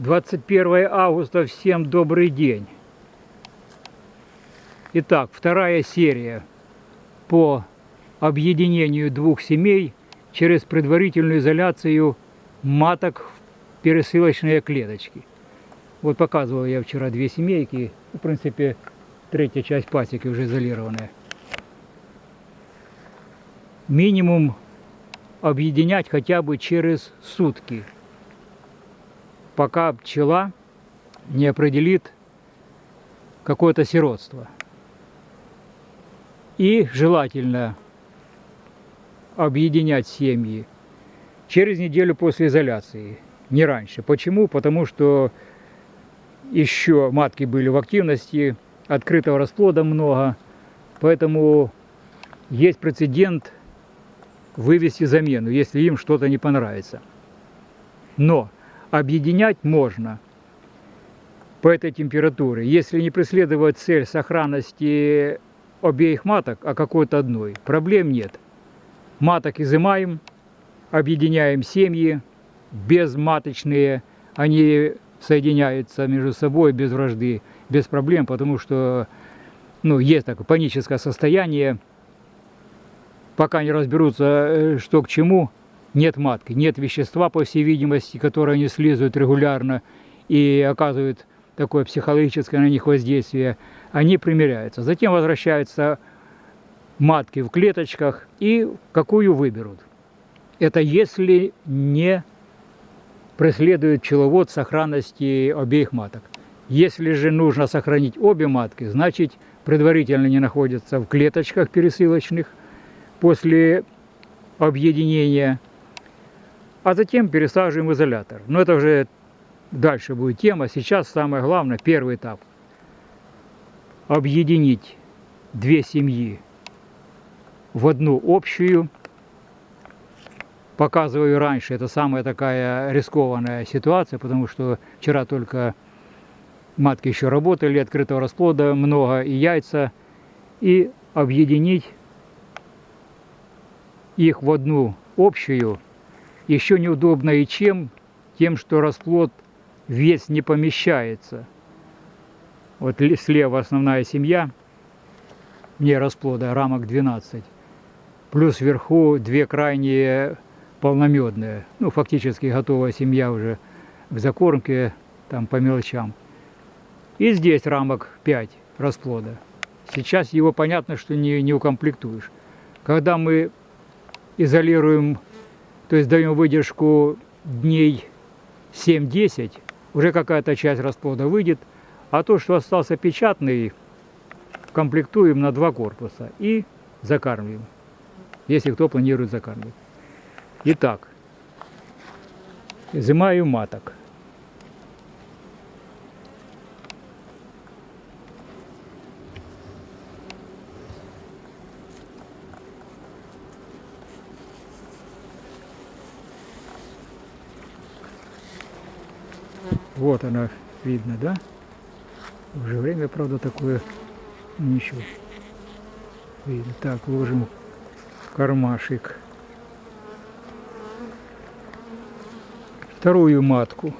21 августа, всем добрый день. Итак, вторая серия по объединению двух семей через предварительную изоляцию маток в пересылочные клеточки. Вот показывал я вчера две семейки, в принципе, третья часть пасеки уже изолированная. Минимум объединять хотя бы через сутки – пока пчела не определит какое-то сиротство. И желательно объединять семьи через неделю после изоляции, не раньше. Почему? Потому что еще матки были в активности, открытого расплода много, поэтому есть прецедент вывести замену, если им что-то не понравится. Но объединять можно по этой температуре, если не преследовать цель сохранности обеих маток, а какой-то одной. Проблем нет. Маток изымаем, объединяем семьи, безматочные, они соединяются между собой без вражды, без проблем, потому что ну, есть такое паническое состояние, пока не разберутся, э, что к чему, нет матки, нет вещества, по всей видимости, которое они слизывают регулярно и оказывают такое психологическое на них воздействие, они примеряются. Затем возвращаются матки в клеточках и какую выберут. Это если не преследует пчеловод сохранности обеих маток. Если же нужно сохранить обе матки, значит предварительно не находятся в клеточках пересылочных после объединения а затем пересаживаем изолятор. Но это уже дальше будет тема. Сейчас самое главное, первый этап. Объединить две семьи в одну общую. Показываю раньше, это самая такая рискованная ситуация, потому что вчера только матки еще работали, открытого расплода много и яйца. И объединить их в одну общую еще неудобно и чем? Тем, что расплод весь не помещается. Вот слева основная семья, не расплода, рамок 12. Плюс вверху две крайние полномедные. Ну, фактически готовая семья уже в закормке, там по мелочам. И здесь рамок 5 расплода. Сейчас его понятно, что не, не укомплектуешь. Когда мы изолируем то есть даем выдержку дней 7-10, уже какая-то часть расплода выйдет, а то, что остался печатный, комплектуем на два корпуса и закармливаем, если кто планирует закармливать. Итак, изымаю маток. Вот она видно, да? Уже время, правда, такое ничего. Видно. Так, ложим кармашек. Вторую матку.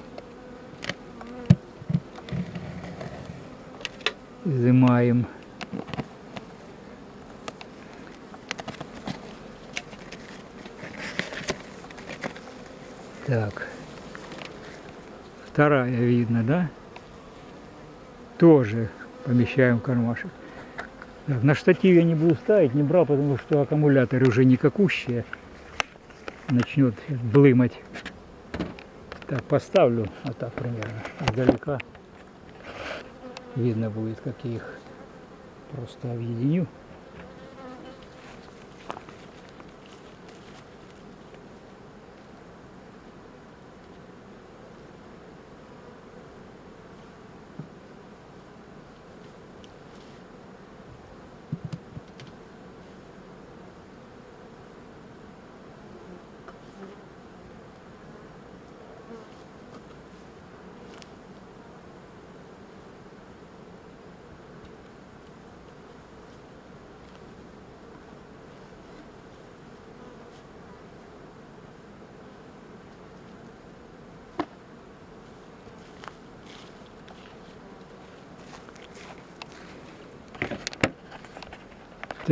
Изымаем. Так. Вторая видно, да? Тоже помещаем в кармашек. Так, на штативе я не буду ставить, не брал, потому что аккумулятор уже никакущие. Начнет блымать. Так, поставлю, вот так примерно, издалека. Видно будет, как я их просто объединю.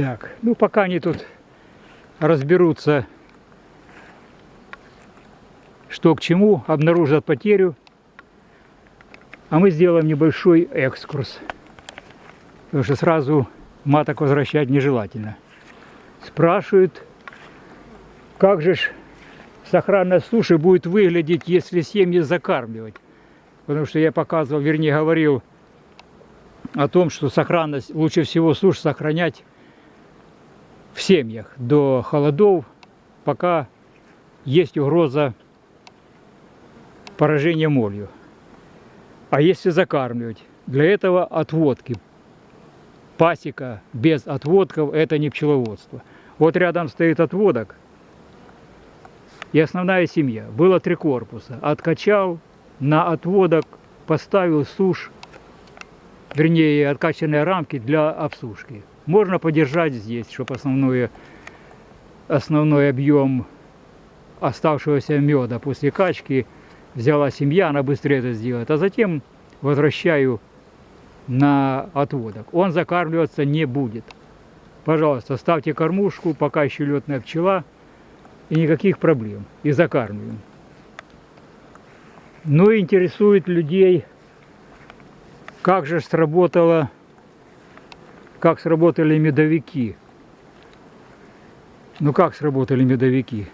Так, ну пока они тут разберутся, что к чему, обнаружат потерю, а мы сделаем небольшой экскурс. Потому что сразу маток возвращать нежелательно. Спрашивают, как же ж сохранность суши будет выглядеть, если семьи закармливать. Потому что я показывал, вернее говорил о том, что сохранность, лучше всего суш сохранять в семьях до холодов, пока есть угроза поражения молью. А если закармливать, для этого отводки. Пасека без отводков – это не пчеловодство. Вот рядом стоит отводок и основная семья. Было три корпуса. Откачал, на отводок поставил сушь, вернее, откачанные рамки для обсушки. Можно подержать здесь, чтобы основной, основной объем оставшегося меда после качки взяла семья, она быстрее это сделает. А затем возвращаю на отводок. Он закармливаться не будет. Пожалуйста, ставьте кормушку, пока еще летная пчела, и никаких проблем. И закармливаем. Но интересует людей, как же сработало, как сработали медовики. Ну как сработали медовики?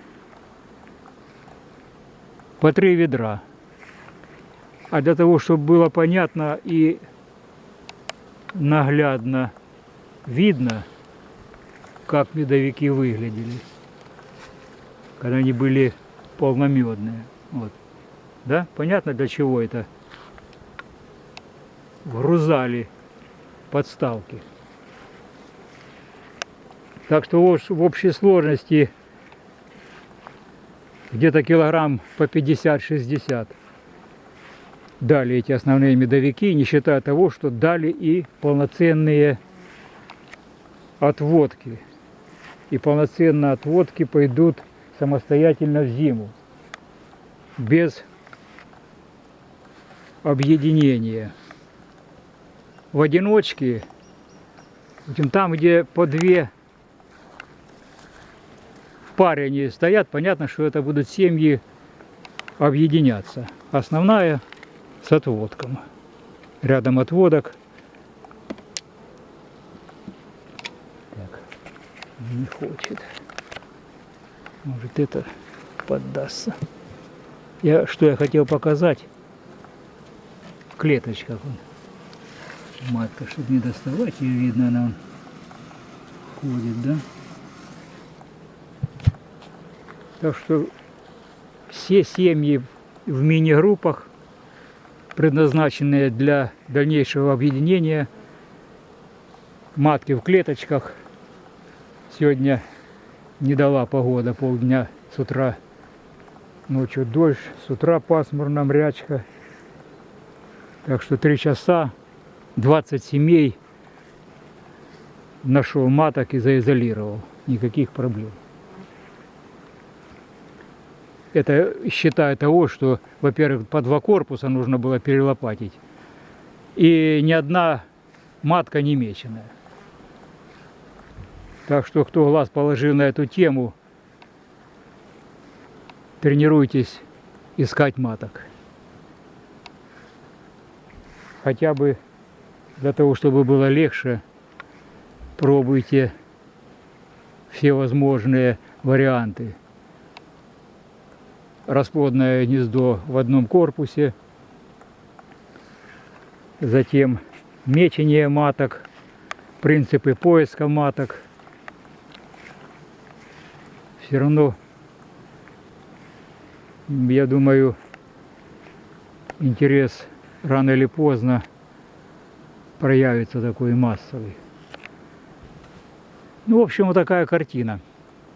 По три ведра. А для того, чтобы было понятно и наглядно видно, как медовики выглядели, когда они были полномедные. Вот. Да? Понятно, для чего это? Грузали подставки. Так что в общей сложности где-то килограмм по 50-60 дали эти основные медовики, не считая того, что дали и полноценные отводки. И полноценные отводки пойдут самостоятельно в зиму, без объединения. В одиночке, там, где по две паре они стоят, понятно, что это будут семьи объединяться. Основная с отводком. Рядом отводок. Так, не хочет. Может это поддастся. Я, что я хотел показать. Он. Матка, чтобы не доставать, ее видно, она ходит, да? Так что все семьи в мини-группах предназначенные для дальнейшего объединения. Матки в клеточках. Сегодня не дала погода полдня с утра. Ночью дождь, с утра пасмурно, мрячка. Так что три часа, 20 семей нашел маток и заизолировал. Никаких проблем. Это считая того, что, во-первых, по два корпуса нужно было перелопатить. И ни одна матка не меченая. Так что, кто глаз положил на эту тему, тренируйтесь искать маток. Хотя бы для того, чтобы было легче, пробуйте все возможные варианты расплодное гнездо в одном корпусе, затем мечение маток, принципы поиска маток. Все равно, я думаю, интерес рано или поздно проявится такой массовый. Ну, в общем, вот такая картина.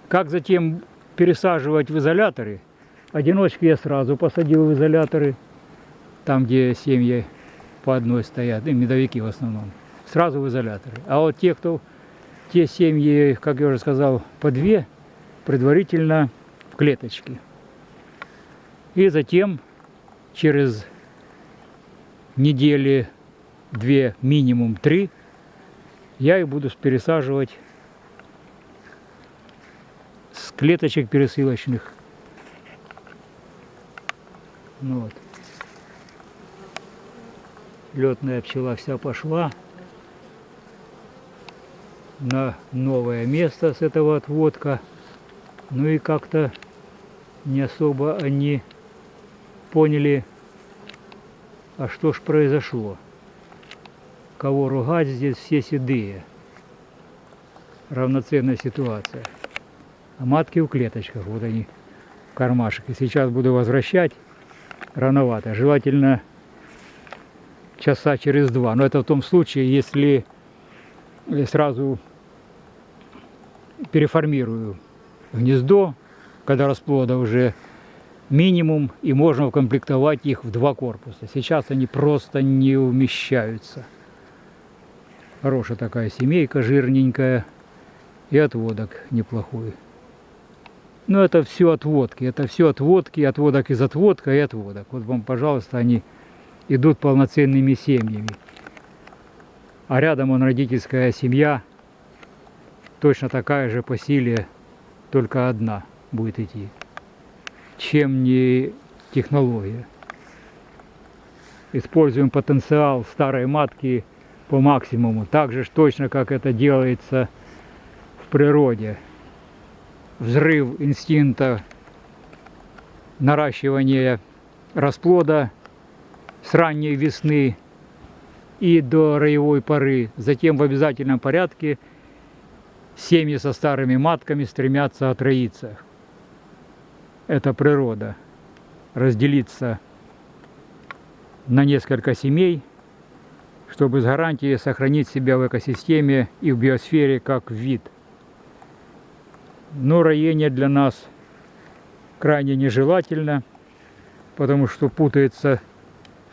Как затем пересаживать в изоляторы – Одиночки я сразу посадил в изоляторы, там, где семьи по одной стоят, и медовики в основном, сразу в изоляторы. А вот те, кто, те семьи, как я уже сказал, по две, предварительно в клеточки. И затем через недели две, минимум три, я их буду пересаживать клеточек пересылочных. Ну вот. Летная пчела вся пошла на новое место с этого отводка. Ну и как-то не особо они поняли, а что ж произошло. Кого ругать здесь все седые. Равноценная ситуация. А матки в клеточках, вот они в кармашек. И сейчас буду возвращать рановато. Желательно часа через два. Но это в том случае, если сразу переформирую гнездо, когда расплода уже минимум, и можно укомплектовать их в два корпуса. Сейчас они просто не умещаются. Хорошая такая семейка, жирненькая, и отводок неплохой. Но это все отводки, это все отводки, отводок из отводка и отводок. Вот вам, пожалуйста, они идут полноценными семьями. А рядом он родительская семья, точно такая же по силе, только одна будет идти. Чем не технология. Используем потенциал старой матки по максимуму. Так же точно, как это делается в природе. Взрыв инстинкта наращивания расплода с ранней весны и до роевой поры. Затем в обязательном порядке семьи со старыми матками стремятся отроиться. Это природа. Разделиться на несколько семей, чтобы с гарантией сохранить себя в экосистеме и в биосфере как вид. Но роение для нас крайне нежелательно, потому что путается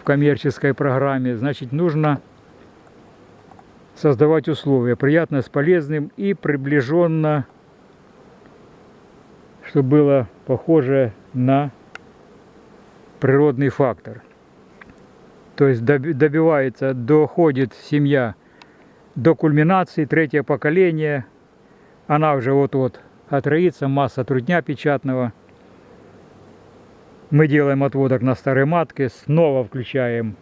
коммерческой программе, значит нужно создавать условия, приятно с полезным и приближенно, чтобы было похоже на природный фактор. То есть добивается, доходит семья до кульминации, третье поколение, она уже вот-вот отроится, масса трудня печатного – мы делаем отводок на старой матке, снова включаем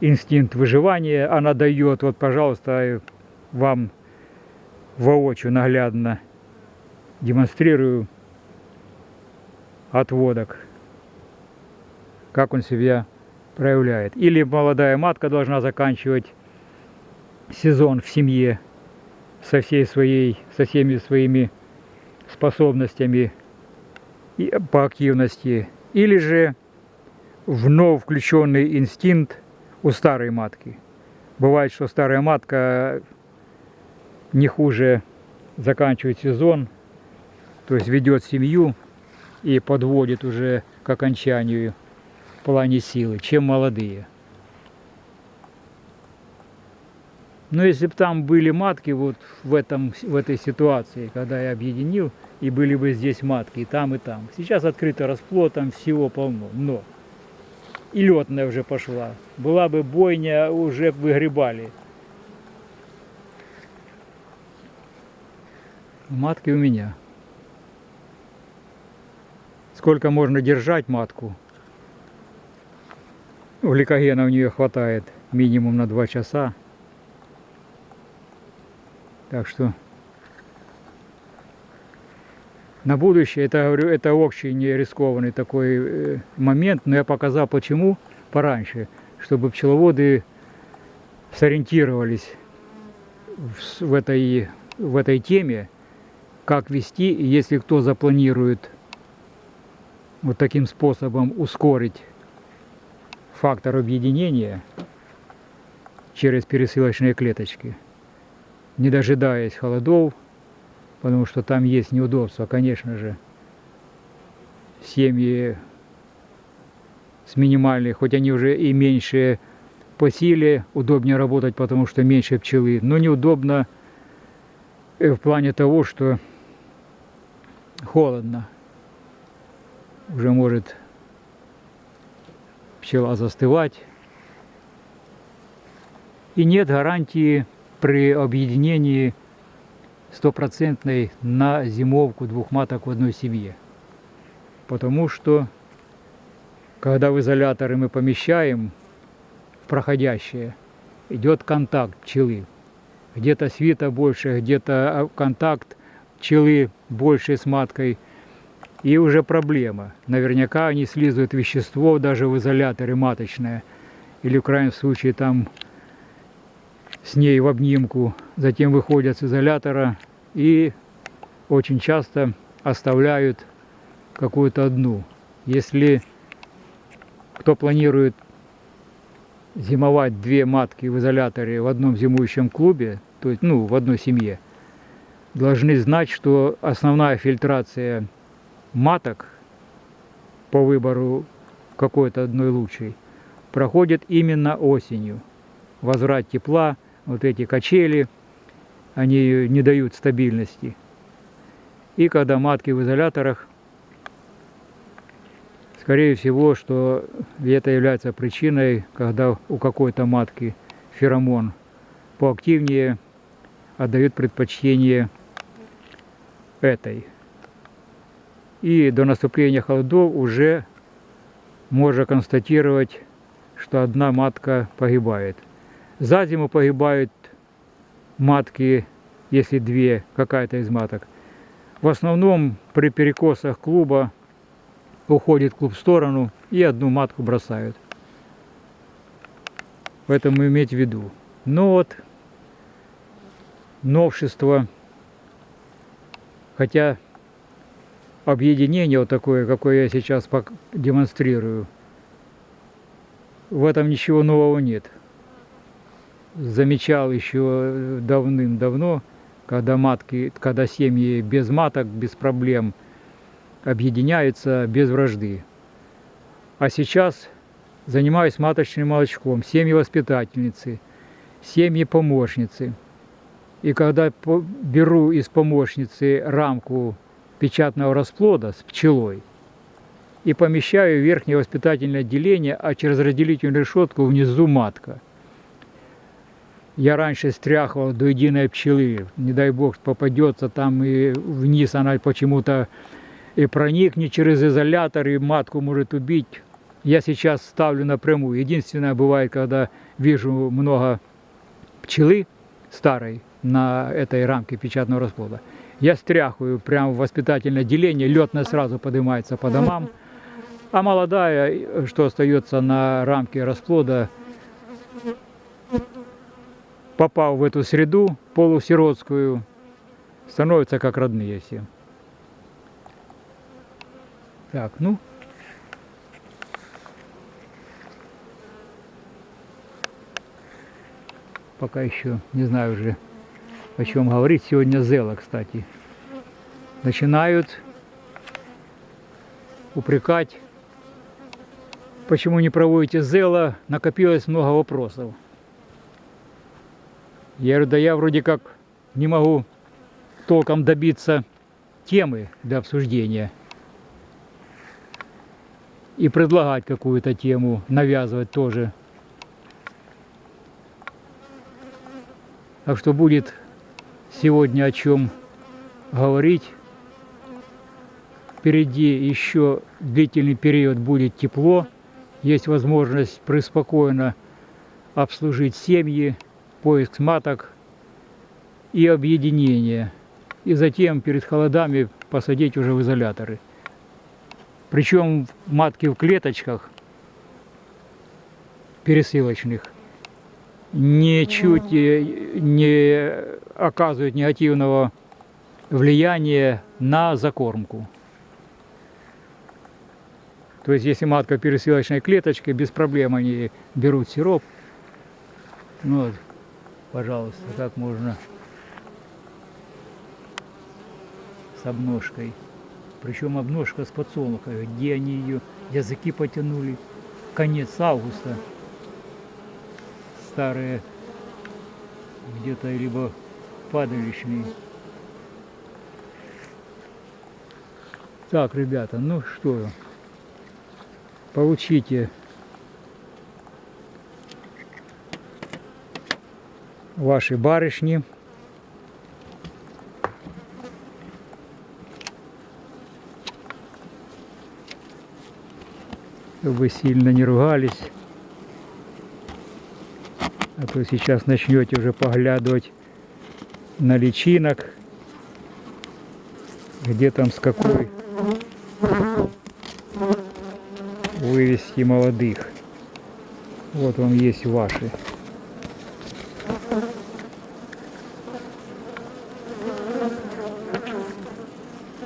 инстинкт выживания. Она дает, вот, пожалуйста, вам воочию наглядно демонстрирую отводок, как он себя проявляет. Или молодая матка должна заканчивать сезон в семье со всей своей, со всеми своими способностями по активности, или же вновь включенный инстинкт у старой матки. Бывает, что старая матка не хуже заканчивает сезон, то есть ведет семью и подводит уже к окончанию в плане силы, чем молодые. Но если бы там были матки вот в, этом, в этой ситуации, когда я объединил, и были бы здесь матки, и там, и там. Сейчас открыто расплод, там всего полно. Но и летная уже пошла. Была бы бойня, уже выгребали. Матки у меня. Сколько можно держать матку? Гликогена у нее хватает минимум на 2 часа. Так что на будущее, это, говорю, это очень рискованный такой э, момент, но я показал почему пораньше, чтобы пчеловоды сориентировались в, этой, в этой теме, как вести, если кто запланирует вот таким способом ускорить фактор объединения через пересылочные клеточки, не дожидаясь холодов, потому что там есть неудобства, конечно же. Семьи с минимальной, хоть они уже и меньше по силе, удобнее работать, потому что меньше пчелы, но неудобно в плане того, что холодно. Уже может пчела застывать. И нет гарантии при объединении стопроцентной на зимовку двух маток в одной семье. Потому что, когда в изоляторы мы помещаем проходящее, идет контакт пчелы. Где-то свита больше, где-то а, контакт пчелы больше с маткой. И уже проблема. Наверняка они слизывают вещество даже в изоляторе маточное. Или в крайнем случае там с ней в обнимку, затем выходят с изолятора и очень часто оставляют какую-то одну. Если кто планирует зимовать две матки в изоляторе в одном зимующем клубе, то есть ну, в одной семье, должны знать, что основная фильтрация маток по выбору какой-то одной лучшей проходит именно осенью. Возврат тепла, вот эти качели, они не дают стабильности. И когда матки в изоляторах, скорее всего, что это является причиной, когда у какой-то матки феромон поактивнее отдают предпочтение этой. И до наступления холодов уже можно констатировать, что одна матка погибает. За зиму погибают матки, если две, какая-то из маток. В основном при перекосах клуба уходит клуб в сторону и одну матку бросают. Поэтому иметь в виду. Но вот новшество, хотя объединение вот такое, какое я сейчас демонстрирую, в этом ничего нового нет замечал еще давным-давно, когда матки, когда семьи без маток, без проблем объединяются без вражды. А сейчас занимаюсь маточным молочком, семьи воспитательницы, семьи помощницы. И когда беру из помощницы рамку печатного расплода с пчелой и помещаю в верхнее воспитательное отделение, а через разделительную решетку внизу матка – я раньше стряхивал до единой пчелы. Не дай бог попадется там и вниз она почему-то и проникнет через изолятор, и матку может убить. Я сейчас ставлю напрямую. Единственное бывает, когда вижу много пчелы старой на этой рамке печатного расплода. Я стряхиваю прямо в воспитательное отделение, летная сразу поднимается по домам. А молодая, что остается на рамке расплода, попав в эту среду полусиротскую, становятся как родные все. Так, ну. Пока еще не знаю уже, о чем говорить. Сегодня Зела, кстати. Начинают упрекать, почему не проводите Зела. Накопилось много вопросов. Я говорю, да я вроде как не могу толком добиться темы для обсуждения и предлагать какую-то тему, навязывать тоже. Так что будет сегодня о чем говорить. Впереди еще длительный период будет тепло. Есть возможность преспокойно обслужить семьи, поиск маток и объединение. И затем перед холодами посадить уже в изоляторы. Причем матки в клеточках пересылочных ничуть не оказывают негативного влияния на закормку. То есть, если матка пересылочной клеточки, без проблем они берут сироп. Вот пожалуйста, как можно с обножкой. Причем обножка с подсолнухой, где они ее языки потянули. Конец августа. Старые где-то либо падалищные. Так, ребята, ну что, получите ваши барышни. Чтобы сильно не ругались. А то сейчас начнете уже поглядывать на личинок, где там с какой вывести молодых. Вот вам есть ваши.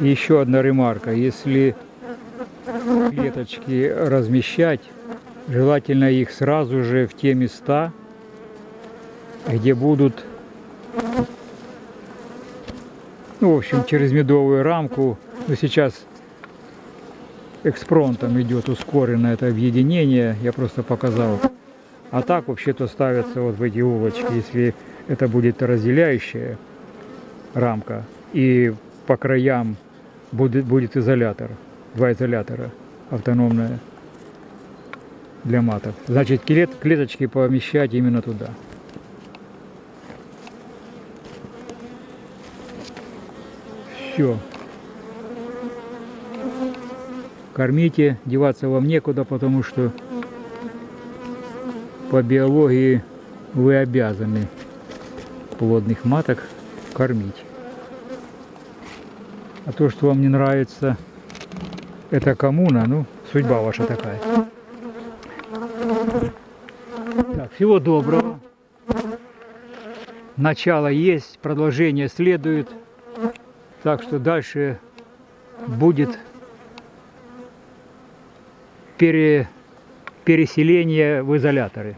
Еще одна ремарка. Если клеточки размещать, желательно их сразу же в те места, где будут, ну, в общем, через медовую рамку. Но сейчас экспронтом идет ускоренное это объединение, я просто показал. А так вообще-то ставятся вот в эти улочки, если это будет разделяющая рамка. И по краям будет, будет изолятор, два изолятора автономная для маток. Значит, клет, клеточки помещать именно туда. Все. Кормите, деваться вам некуда, потому что по биологии вы обязаны плодных маток кормить. А то, что вам не нравится, это коммуна, ну, судьба ваша такая. Так, всего доброго. Начало есть, продолжение следует. Так что дальше будет пере, переселение в изоляторы.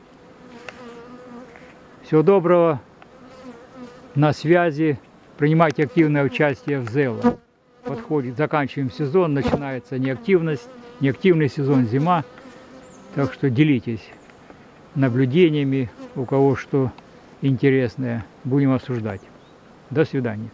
Всего доброго. На связи. Принимайте активное участие в ЗЭЛО. Подходит, заканчиваем сезон, начинается неактивность, неактивный сезон зима. Так что делитесь наблюдениями, у кого что интересное. Будем обсуждать. До свидания.